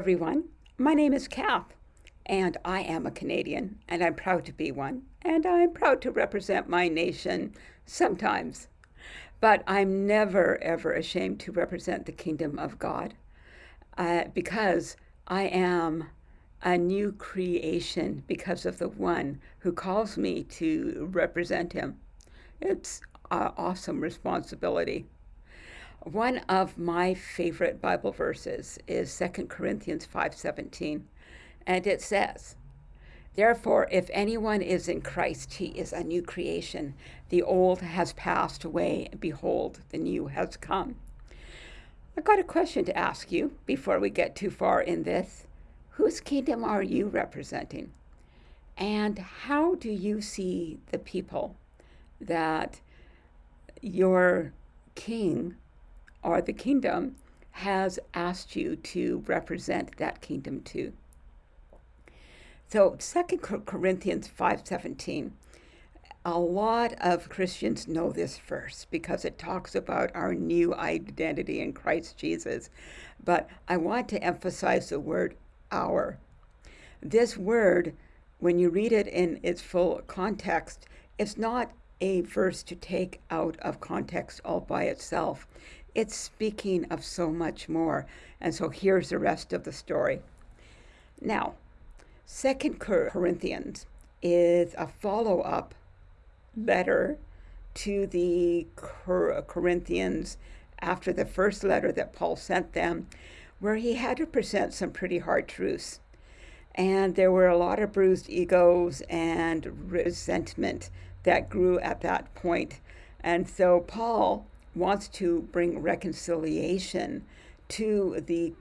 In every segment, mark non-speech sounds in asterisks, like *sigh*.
everyone. My name is Kath, and I am a Canadian, and I'm proud to be one, and I'm proud to represent my nation sometimes. But I'm never, ever ashamed to represent the kingdom of God uh, because I am a new creation because of the one who calls me to represent him. It's an awesome responsibility. One of my favorite Bible verses is 2 Corinthians 5:17, and it says, Therefore, if anyone is in Christ, he is a new creation. The old has passed away, and behold, the new has come. I've got a question to ask you before we get too far in this. Whose kingdom are you representing? And how do you see the people that your king or the kingdom has asked you to represent that kingdom to. So 2 Corinthians 5:17 a lot of Christians know this verse because it talks about our new identity in Christ Jesus. But I want to emphasize the word our. This word, when you read it in its full context, it's not a verse to take out of context all by itself it's speaking of so much more. And so here's the rest of the story. Now, Second Corinthians is a follow up letter to the Corinthians after the first letter that Paul sent them, where he had to present some pretty hard truths. And there were a lot of bruised egos and resentment that grew at that point. And so Paul wants to bring reconciliation to the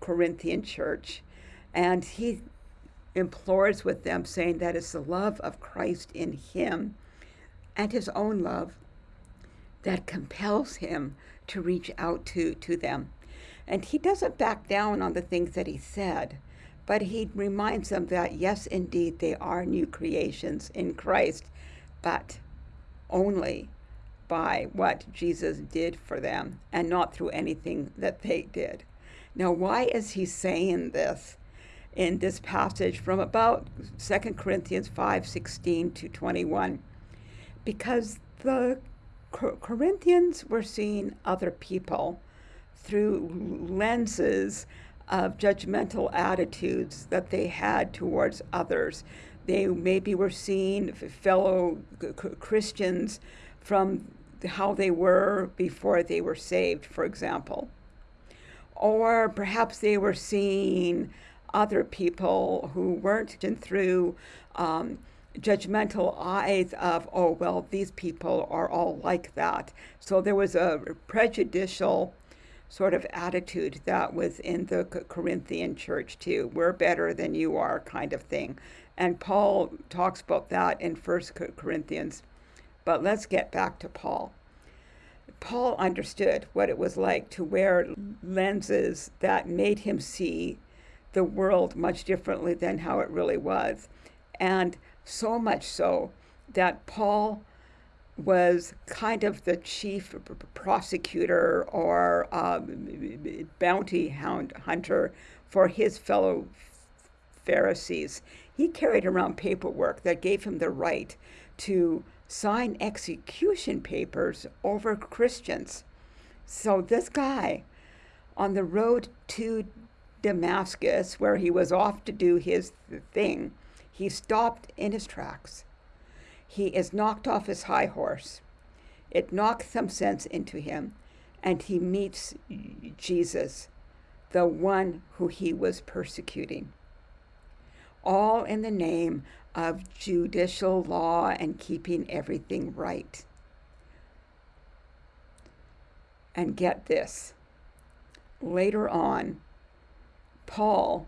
Corinthian church. And he implores with them, saying that it's the love of Christ in him and his own love that compels him to reach out to, to them. And he doesn't back down on the things that he said, but he reminds them that, yes, indeed, they are new creations in Christ, but only by what Jesus did for them and not through anything that they did. Now, why is he saying this in this passage from about 2 Corinthians 5 16 to 21? Because the Corinthians were seeing other people through lenses of judgmental attitudes that they had towards others. They maybe were seeing fellow Christians from how they were before they were saved, for example. Or perhaps they were seeing other people who weren't through um, judgmental eyes of, oh, well, these people are all like that. So there was a prejudicial sort of attitude that was in the Corinthian church too. We're better than you are, kind of thing. And Paul talks about that in First Corinthians. But let's get back to Paul. Paul understood what it was like to wear lenses that made him see the world much differently than how it really was. And so much so that Paul was kind of the chief prosecutor or um, bounty hound hunter for his fellow Pharisees. He carried around paperwork that gave him the right to sign execution papers over Christians. So this guy on the road to Damascus, where he was off to do his thing, he stopped in his tracks. He is knocked off his high horse. It knocks some sense into him, and he meets Jesus, the one who he was persecuting. All in the name of judicial law and keeping everything right. And get this later on, Paul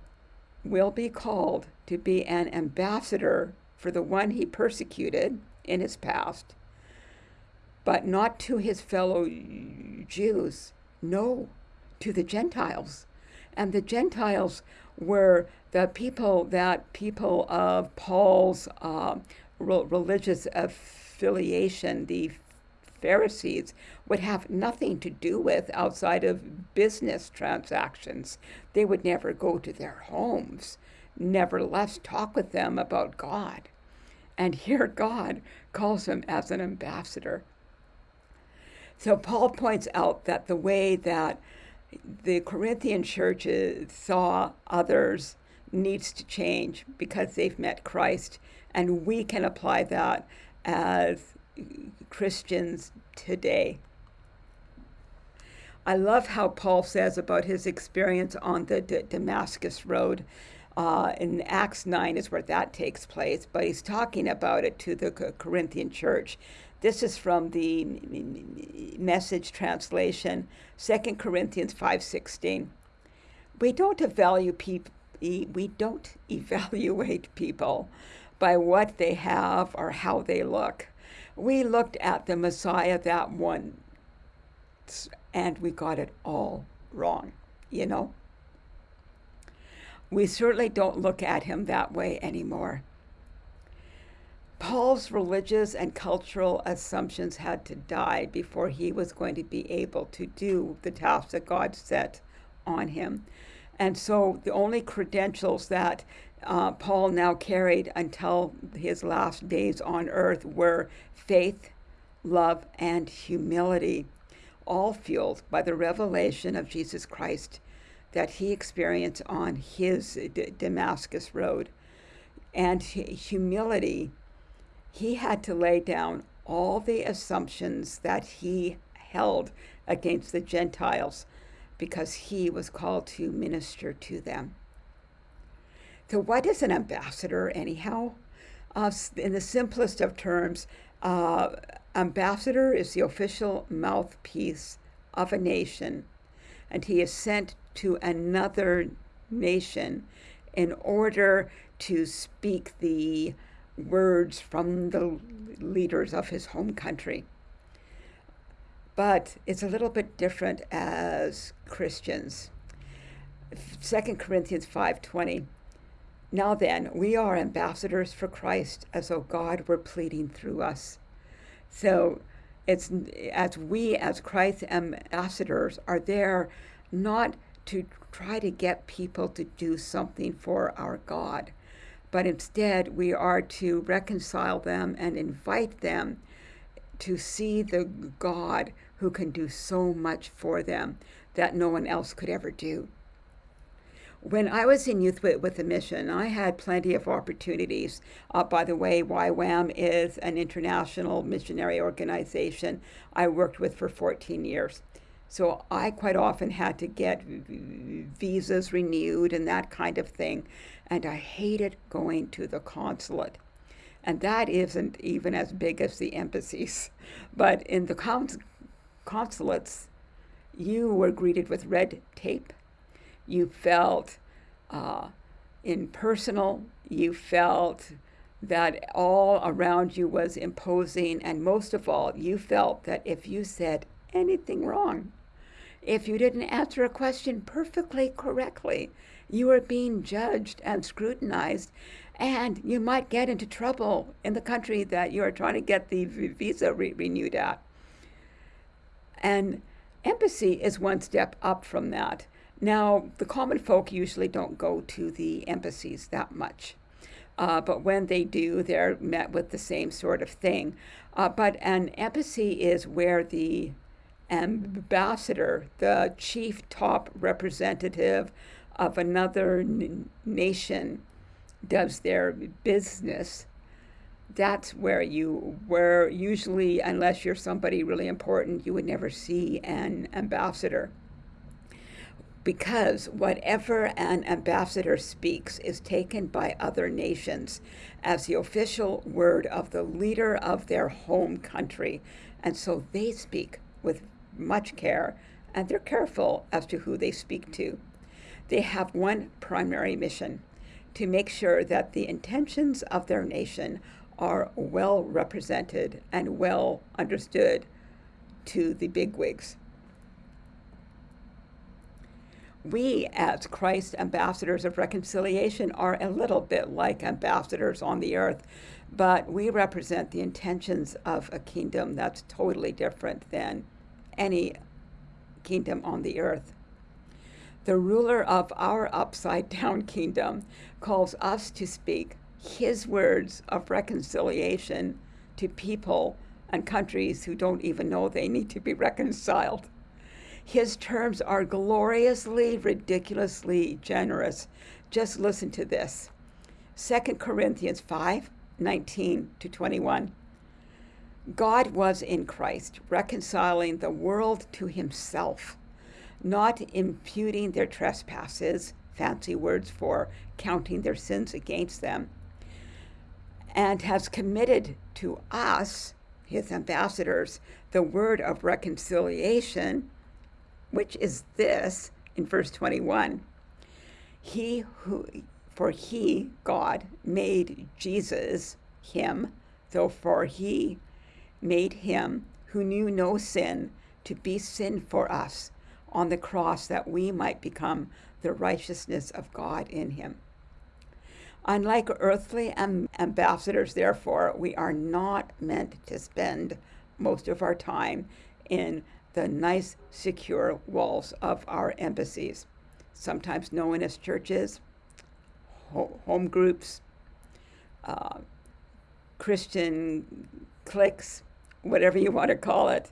will be called to be an ambassador for the one he persecuted in his past, but not to his fellow Jews, no, to the Gentiles. And the Gentiles were the people that people of Paul's uh, religious affiliation, the Pharisees would have nothing to do with outside of business transactions. They would never go to their homes, nevertheless talk with them about God. And here God calls him as an ambassador. So Paul points out that the way that the Corinthian churches saw others needs to change because they've met Christ, and we can apply that as Christians today. I love how Paul says about his experience on the D- Damascus Road. Uh, in Acts 9 is where that takes place, but he's talking about it to the Corinthian church. This is from the message translation, 2 Corinthians 5:16. We don't evaluate people we don't *laughs* evaluate people by what they have or how they look. We looked at the Messiah that one and we got it all wrong, you know? We certainly don't look at him that way anymore. Paul's religious and cultural assumptions had to die before he was going to be able to do the task that God set on him. And so the only credentials that uh, Paul now carried until his last days on earth were faith, love, and humility, all fueled by the revelation of Jesus Christ that he experienced on his D- Damascus road. And humility he had to lay down all the assumptions that he held against the Gentiles because he was called to minister to them. So, what is an ambassador, anyhow? Uh, in the simplest of terms, uh, ambassador is the official mouthpiece of a nation, and he is sent to another nation in order to speak the words from the leaders of his home country. But it's a little bit different as Christians. 2 Corinthians 5:20 Now then, we are ambassadors for Christ as though God were pleading through us. So it's as we as Christ's ambassadors are there not to try to get people to do something for our God, but instead we are to reconcile them and invite them to see the God who can do so much for them that no one else could ever do. When I was in Youth with, a Mission, I had plenty of opportunities. Uh, by the way, YWAM is an international missionary organization I worked with for 14 years. So I quite often had to get visas renewed and that kind of thing. And I hated going to the consulate. And that isn't even as big as the embassies. *laughs* But in the cons- consulates, you were greeted with red tape. You felt uh, impersonal. You felt that all around you was imposing. And most of all, you felt that if you said anything wrong, if you didn't answer a question perfectly correctly, you were being judged and scrutinized, and you might get into trouble in the country that you are trying to get the visa re- renewed at. And embassy is one step up from that. Now, the common folk usually don't go to the embassies that much. Uh, but when they do, they're met with the same sort of thing. Uh, but an embassy is where the ambassador, the chief top representative of another nation, does their business, that's where you were usually unless you're somebody really important you would never see an ambassador. Because whatever an ambassador speaks is taken by other nations as the official word of the leader of their home country and so they speak with much care and they're careful as to who they speak to. They have one primary mission to make sure that the intentions of their nation are well represented and well understood to the bigwigs. we, as Christ ambassadors of reconciliation, are a little bit like ambassadors on the earth, but we represent the intentions of a kingdom that's totally different than any kingdom on the earth. The ruler of our upside down *laughs* kingdom calls us to speak his words of reconciliation to people and countries who don't even know they need to be reconciled. His terms are gloriously, ridiculously generous. Just listen to this 2 Corinthians 5 19 to 21. God was in Christ, reconciling the world to himself, not imputing their trespasses, fancy words for counting their sins against them, and has committed to us, his ambassadors, the word of reconciliation which is this in verse 21 He who, for he, God, made Jesus, him, though for he made him who knew no sin to be sin for us on the cross that we might become the righteousness of God in him. Unlike earthly ambassadors, therefore, we are not meant to spend most of our time in the nice, secure walls of our embassies, sometimes known as churches, home groups, uh, Christian cliques, whatever you want to call it.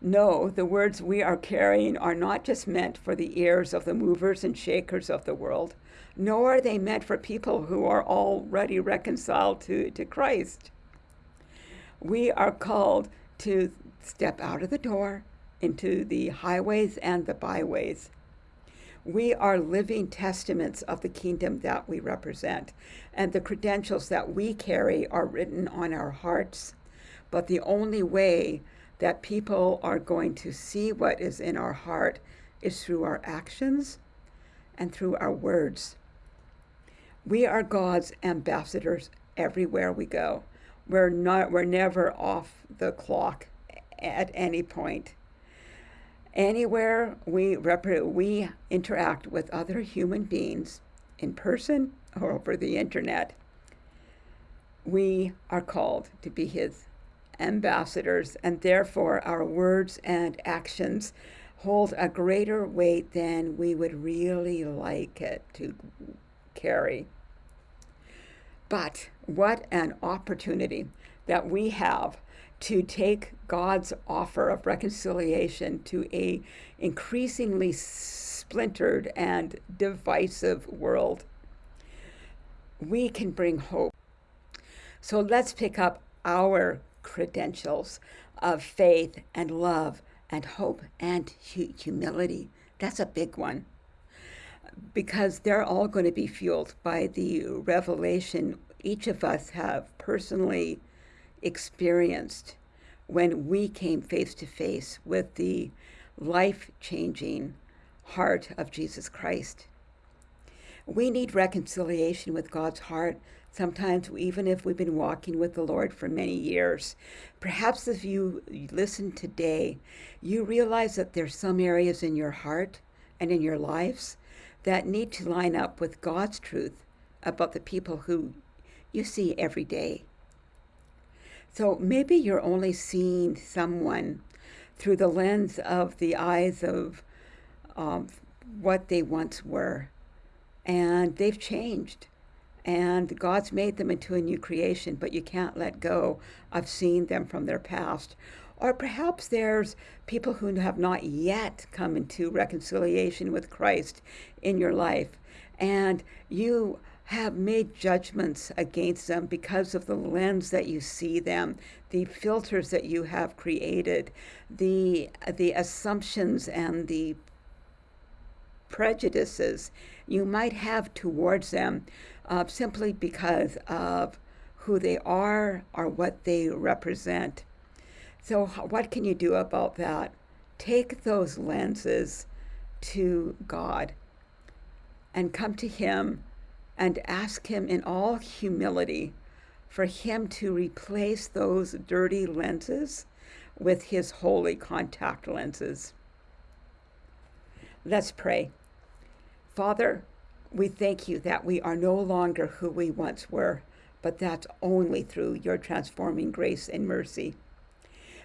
No, the words we are carrying are not just meant for the ears of the movers and shakers of the world, nor are they meant for people who are already reconciled to, to Christ. We are called to step out of the door into the highways and the byways. We are living testaments of the kingdom that we represent, and the credentials that we carry are written on our hearts. But the only way that people are going to see what is in our heart is through our actions and through our words. We are God's ambassadors everywhere we go. We're not we're never off the clock at any point. Anywhere we, we interact with other human beings, in person or over the internet, we are called to be His ambassadors, and therefore our words and actions hold a greater weight than we would really like it to carry. But what an opportunity that we have to take God's offer of reconciliation to a increasingly splintered and divisive world. We can bring hope. So let's pick up our credentials of faith and love and hope and hu- humility. That's a big one because they're all going to be fueled by the revelation each of us have personally experienced when we came face to face with the life changing heart of Jesus Christ. We need reconciliation with God's heart, sometimes even if we've been walking with the Lord for many years. Perhaps if you listen today, you realize that there's some areas in your heart and in your lives that need to line up with God's truth about the people who you see every day. So maybe you're only seeing someone through the lens of the eyes of um, what they once were. And they've changed. And God's made them into a new creation, but you can't let go of seeing them from their past. Or perhaps there's people who have not yet come into reconciliation with Christ in your life. And you have made judgments against them because of the lens that you see them, the filters that you have created, the the assumptions and the prejudices you might have towards them uh, simply because of who they are or what they represent. So, what can you do about that? Take those lenses to God and come to Him and ask Him in all humility for Him to replace those dirty lenses with His holy contact lenses. Let's pray. Father, we thank you that we are no longer who we once were, but that's only through your transforming grace and mercy.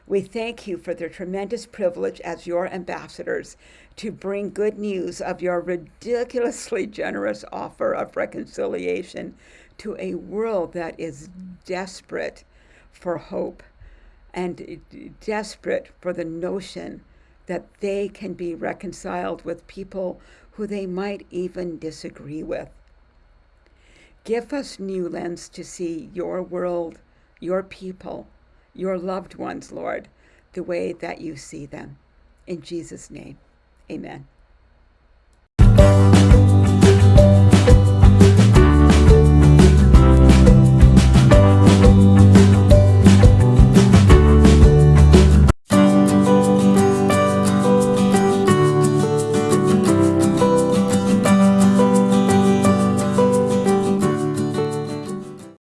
We thank you for the tremendous privilege as your ambassadors to bring good news of your ridiculously generous offer of reconciliation to a world that is desperate for hope and desperate for the notion that they can be reconciled with people who they might even disagree with. Give us new lens to see your world, your people, your loved ones, Lord, the way that you see them. In Jesus' name, amen.